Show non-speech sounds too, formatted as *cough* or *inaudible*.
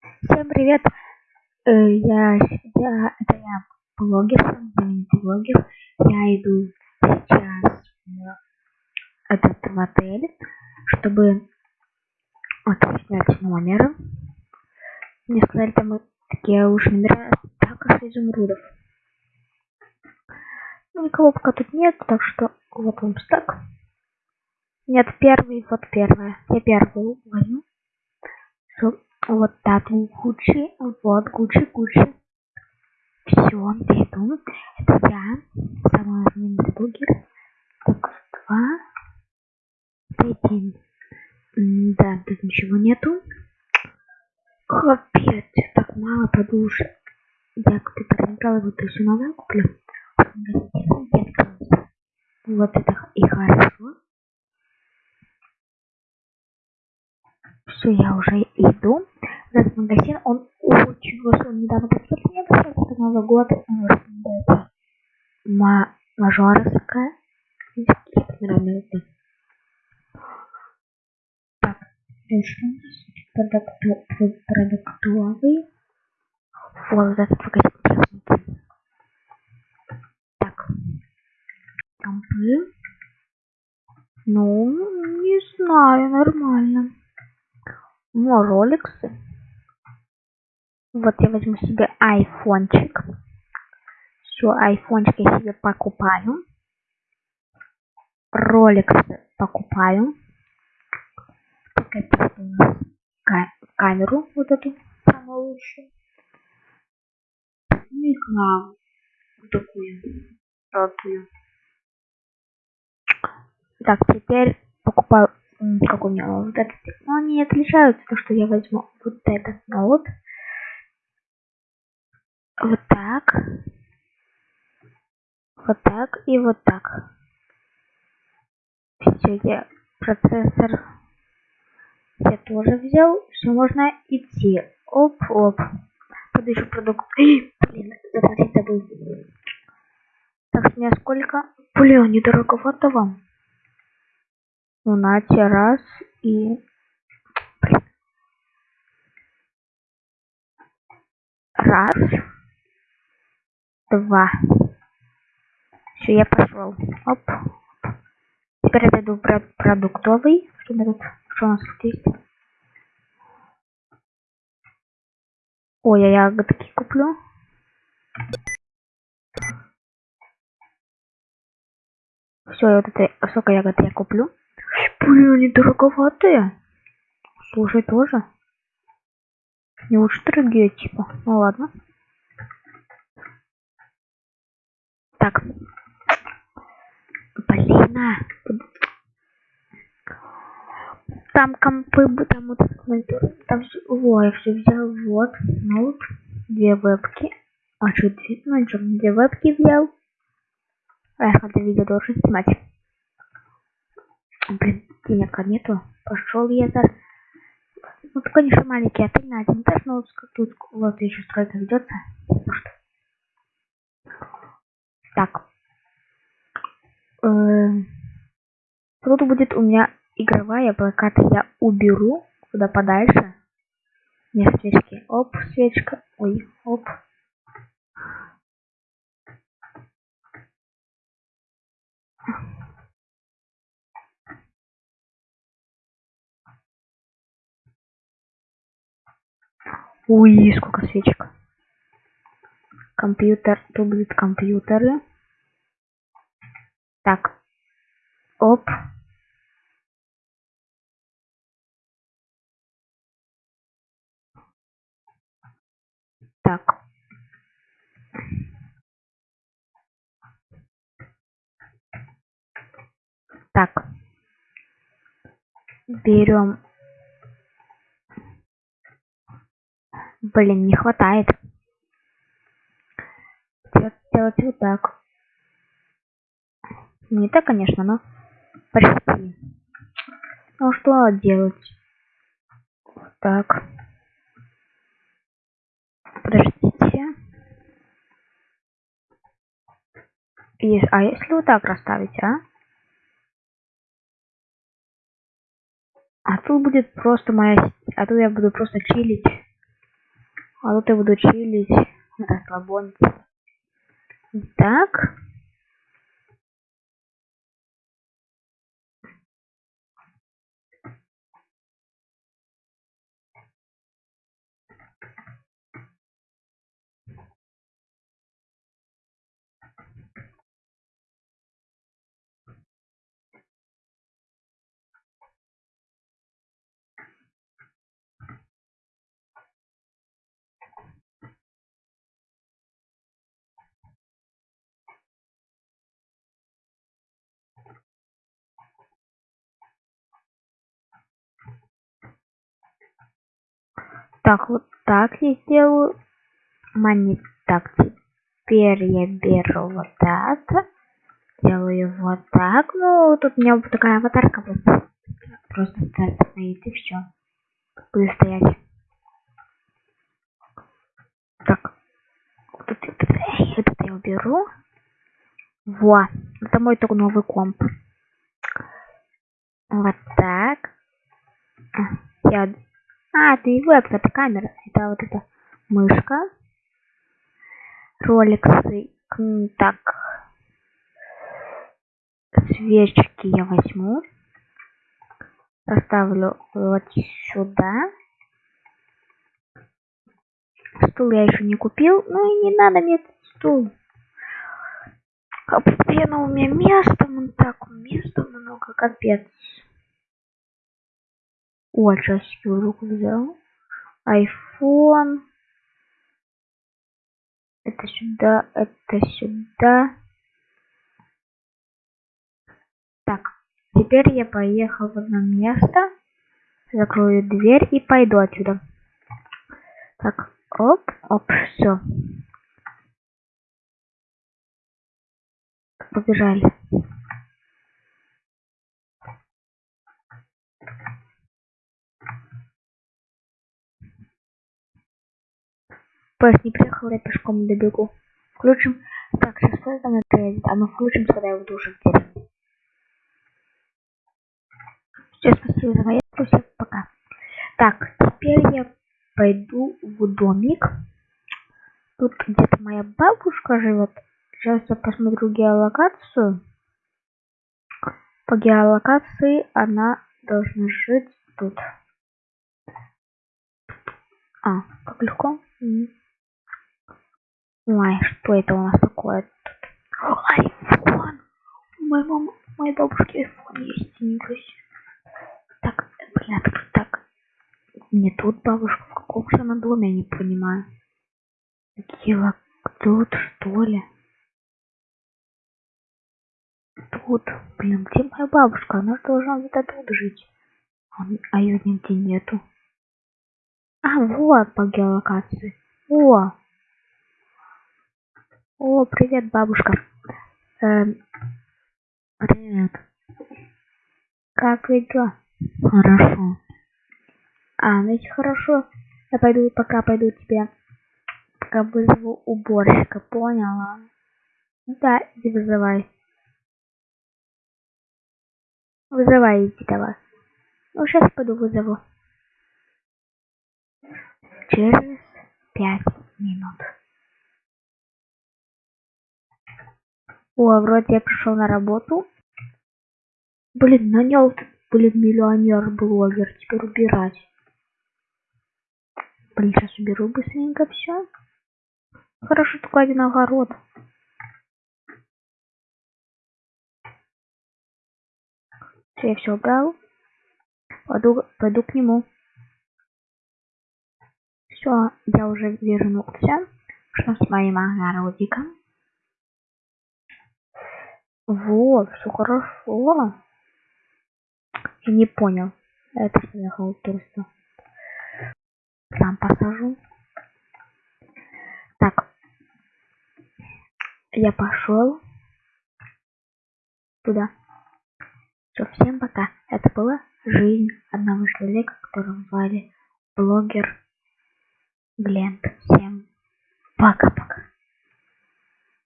Всем привет! Э, Я, я, это я блогер, блогер. Я иду сейчас в этот в отель, чтобы вот снять номер. Мне сказали, там такие уж номера так из изумрудов. Ну, никого пока тут нет, так что вот вам стак. Нет, первый, вот первая. Я первую возьму. Вот так, Гуччи, вот Гуччи, Гуччи. Все, иду. Это я, самый знаменитый блогер. Так, два, один. Да, тут ничего нету. Капец, так мало подушек. Я как-то проиграла, вот еще новую куплю. Вот это и хорошо. Все, я уже иду. Этот магазин, он очень. Он недавно открылся. Я посмотрела, это Новый год. Он называется Ма- Мажорская. Это? Так, дальше у нас продуктовый. Вот этот магазин. интересненький. Так, компы. Ну, не знаю, нормально. Ну, роликсы. Вот я возьму себе айфончик. Все, айфончик я себе покупаю. Роликсы покупаю. Так, это у нас ка- камеру вот эту самую лучшую. Ну и клаву. Вот такую. Золотую. Так, теперь покупаю как у меня вот этот. Но они отличаются, то что я возьму вот этот ноут. Вот так. Вот так и вот так. Все, я процессор я тоже взял. Все, можно идти. Оп, оп. Буду еще продукт. Эй, *gasps* блин, заплатить забыл. Так, с меня сколько? Блин, недороговато вам. Ну, нате, раз и... Блин. Раз. Два. Все, я пошел. Оп. Теперь я зайду в про- продуктовый. Что, тут, что у нас тут есть? Ой, я ягодки куплю. Все, вот это сколько ягод я куплю. Блин, они дороговатые. Слушай, тоже. Не лучше дорогие, типа. Ну ладно. Так. Блин, а. Там компы, там вот монитор, там все, во, я все взял, вот, ноут, две вебки, а что, две, ну ничего, две вебки взял, эх, это видео должен снимать. Блин, денег нету, пошел я за... Ну, тут, конечно, маленький отель на один этаж, но тут вот еще стройка ведется. Ну что. Так. Эм, Тут будет у меня игровая плакаты. Я уберу куда подальше. Не свечки. Оп, свечка. Ой, оп. Ui, сколько свечек. Компьютер. Тут будут компьютеры. Так. Оп. Так. Так. Берем. Блин, не хватает. Делать, вот так. Не так, конечно, но почти. Ну что делать? Так. Подождите. И- а если вот так расставить, а? А тут будет просто моя... А тут я буду просто чилить. А тут я буду чилить, расслабониться. Так. Так, вот так я сделаю. Мани, так, теперь я беру вот так. Делаю вот так. Ну, тут у меня вот такая аватарка просто. Просто стоит и все. Буду стоять. Так. Вот этот я уберу. Во. Это мой только новый комп. Вот так. Я а, это не веб, это камера. Это вот эта мышка. Роликсы. Так. Свечки я возьму. Поставлю вот сюда. Стул я еще не купил. Ну и не надо мне этот стул. Постоянно у меня места, так, места много, капец. О, часики в руку взял. Айфон. Это сюда, это сюда. Так, теперь я поехал в одно место. Закрою дверь и пойду отсюда. Так, оп, оп, все. Побежали. Поезд не приехал, я пешком добегу. Включим. Так, сейчас поезд на приедет, а мы включим, когда я буду в деревне. Все, спасибо за поездку, всем пока. Так, теперь я пойду в домик. Тут где-то моя бабушка живет. Сейчас я посмотрю геолокацию. По геолокации она должна жить тут. А, как легко. Ой, что это у нас такое тут? Айфон! У моей мамы, у моей бабушки айфон есть, ничего Так, блин, так, так. Не тут бабушка, в каком же она доме, я не понимаю. Кила, тут, что ли? Тут, блин, где моя бабушка? Она же должна где-то тут жить. А, а ее нигде нету. А, вот по геолокации. О, о, привет, бабушка. Эм, привет. Как вы дела? Хорошо. А, значит, хорошо. Я пойду, пока пойду тебе, пока вызову уборщика, поняла? Да, иди вызывай. Вызывай, иди давай. Ну, сейчас пойду вызову. Через пять минут. О, вроде я пришел на работу. Блин, нанял, блин, миллионер-блогер. Теперь убирать. Блин, сейчас уберу быстренько все. Хорошо, только один огород. Все, я все убрал. Пойду, пойду к нему. Все, я уже вернулся. Что с моим огородиком? Вот, все хорошо. Я не понял. Это что за халтурство? Сам посажу. Так. Я пошел туда. Все, всем пока. Это была жизнь одного человека, которого звали блогер Глент. Всем пока-пока.